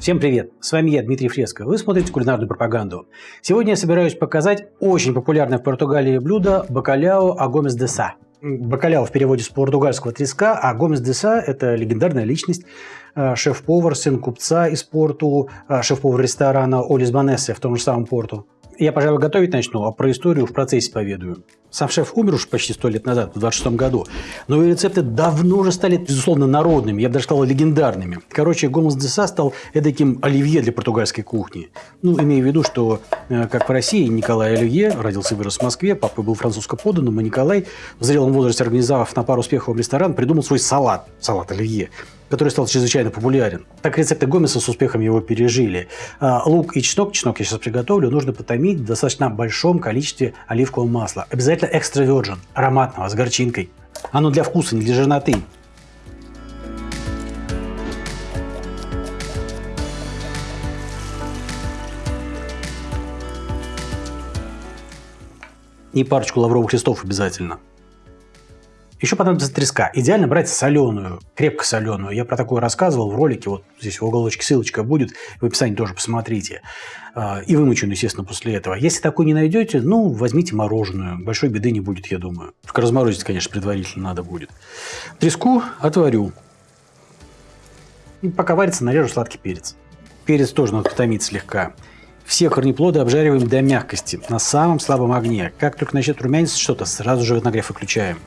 Всем привет! С вами я, Дмитрий Фреско. Вы смотрите кулинарную пропаганду. Сегодня я собираюсь показать очень популярное в Португалии блюдо бакаляо агомес де са. Бакаляо в переводе с португальского треска, а Гомес де Са – это легендарная личность, э, шеф-повар, сын купца из порту, э, шеф-повар ресторана Олис Банессе в том же самом порту. Я, пожалуй, готовить начну, а про историю в процессе поведаю. Сам шеф умер уж почти сто лет назад, в 26 году. Но и рецепты давно уже стали, безусловно, народными, я бы даже сказал, легендарными. Короче, Гомес де Са стал эдаким оливье для португальской кухни. Ну, имея в виду, что, э, как в России, Николай Оливье родился и вырос в Москве, папа был французско поданным, и Николай, в зрелом возрасте организовав на пару успехов ресторан, придумал свой салат, салат Оливье который стал чрезвычайно популярен. Так рецепты Гомеса с успехом его пережили. А, лук и чеснок, чеснок я сейчас приготовлю, нужно потомить в достаточно большом количестве оливкового масла. Обязательно экстра virgin, ароматного, с горчинкой. Оно для вкуса, не для жирноты. И парочку лавровых листов обязательно. Еще понадобится треска. Идеально брать соленую, крепко соленую. Я про такое рассказывал в ролике. Вот здесь в уголочке ссылочка будет. В описании тоже посмотрите. А, и вымоченную, естественно, после этого. Если такой не найдете, ну, возьмите мороженую. Большой беды не будет, я думаю. Только разморозить, конечно, предварительно надо будет. Треску отварю. И пока варится, нарежу сладкий перец. Перец тоже надо потомить слегка. Все корнеплоды обжариваем до мягкости на самом слабом огне. Как только начнет румяниться что-то, сразу же нагрев выключаем.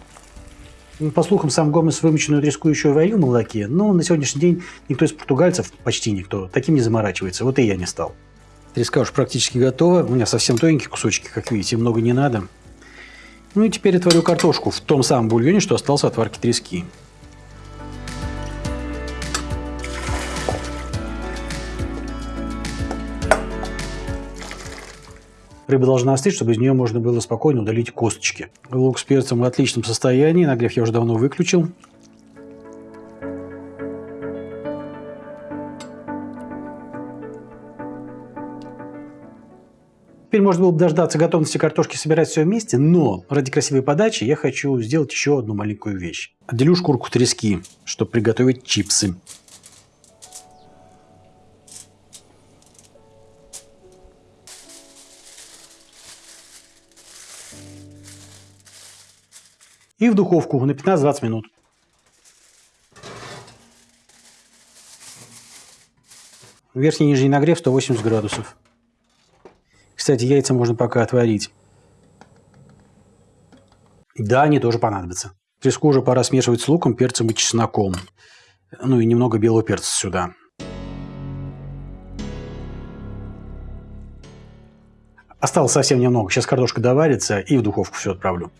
Ну, по слухам, сам Гомес вымоченную треску еще и варил в молоке, но на сегодняшний день никто из португальцев, почти никто, таким не заморачивается. Вот и я не стал. Треска уж практически готова. У меня совсем тоненькие кусочки, как видите, много не надо. Ну и теперь отварю картошку в том самом бульоне, что остался от варки трески. Рыба должна остыть, чтобы из нее можно было спокойно удалить косточки. Лук с перцем в отличном состоянии. Нагрев я уже давно выключил. Теперь можно было бы дождаться готовности картошки собирать все вместе, но ради красивой подачи я хочу сделать еще одну маленькую вещь. Отделю шкурку трески, чтобы приготовить чипсы. И в духовку на 15-20 минут. Верхний и нижний нагрев 180 градусов. Кстати, яйца можно пока отварить. Да, они тоже понадобятся. Треску уже пора смешивать с луком, перцем и чесноком. Ну и немного белого перца сюда. Осталось совсем немного. Сейчас картошка доварится и в духовку все отправлю.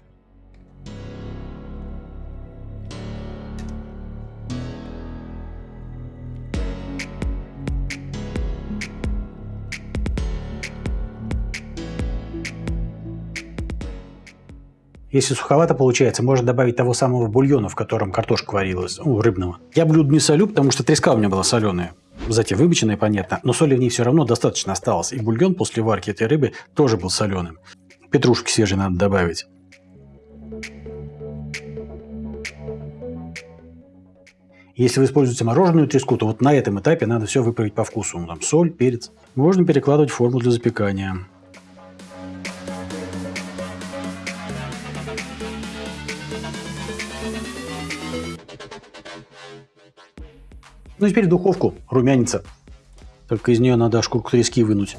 Если суховато получается, можно добавить того самого бульона, в котором картошка варилась, ну, рыбного. Я блюдо не солю, потому что треска у меня была соленая. Затем вымоченная, понятно, но соли в ней все равно достаточно осталось. И бульон после варки этой рыбы тоже был соленым. Петрушки свежей надо добавить. Если вы используете мороженую треску, то вот на этом этапе надо все выправить по вкусу. Ну, там соль, перец. Можно перекладывать в форму для запекания. Ну и теперь в духовку румянится. Только из нее надо шкурку трески вынуть.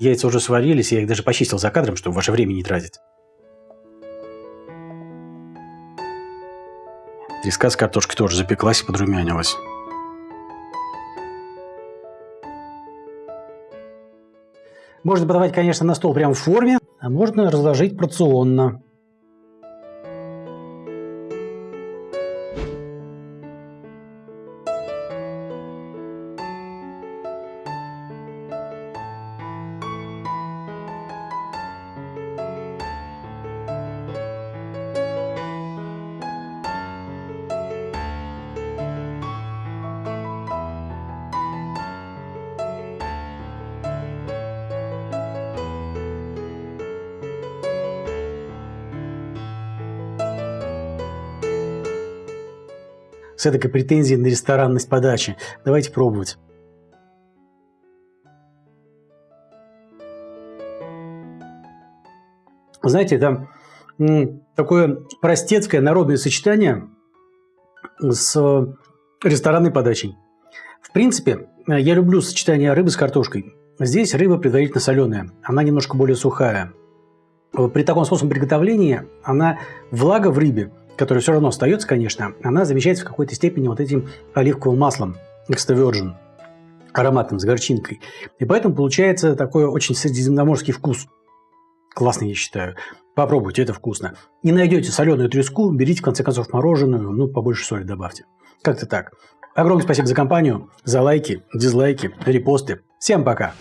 Яйца уже сварились, я их даже почистил за кадром, чтобы ваше время не тратить. Треска с картошкой тоже запеклась и подрумянилась. Можно подавать, конечно, на стол прямо в форме, а можно разложить порционно. С этой претензией на ресторанность подачи. Давайте пробовать. Знаете, это такое простецкое народное сочетание с ресторанной подачей. В принципе, я люблю сочетание рыбы с картошкой. Здесь рыба предварительно соленая, она немножко более сухая. При таком способе приготовления она влага в рыбе, которая все равно остается, конечно, она замещается в какой-то степени вот этим оливковым маслом extra virgin, ароматным, с горчинкой. И поэтому получается такой очень средиземноморский вкус. Классный, я считаю. Попробуйте, это вкусно. Не найдете соленую треску, берите, в конце концов, мороженую, ну, побольше соли добавьте. Как-то так. Огромное спасибо за компанию, за лайки, дизлайки, репосты. Всем пока!